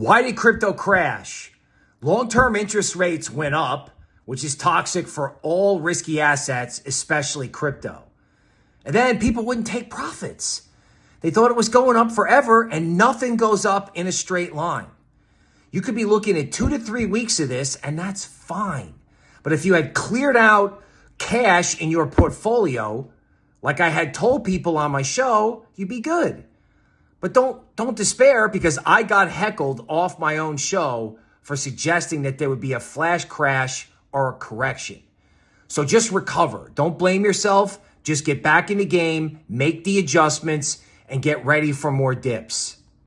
Why did crypto crash? Long-term interest rates went up, which is toxic for all risky assets, especially crypto. And then people wouldn't take profits. They thought it was going up forever and nothing goes up in a straight line. You could be looking at two to three weeks of this and that's fine. But if you had cleared out cash in your portfolio, like I had told people on my show, you'd be good. But don't don't despair because I got heckled off my own show for suggesting that there would be a flash crash or a correction. So just recover. Don't blame yourself. Just get back in the game, make the adjustments, and get ready for more dips.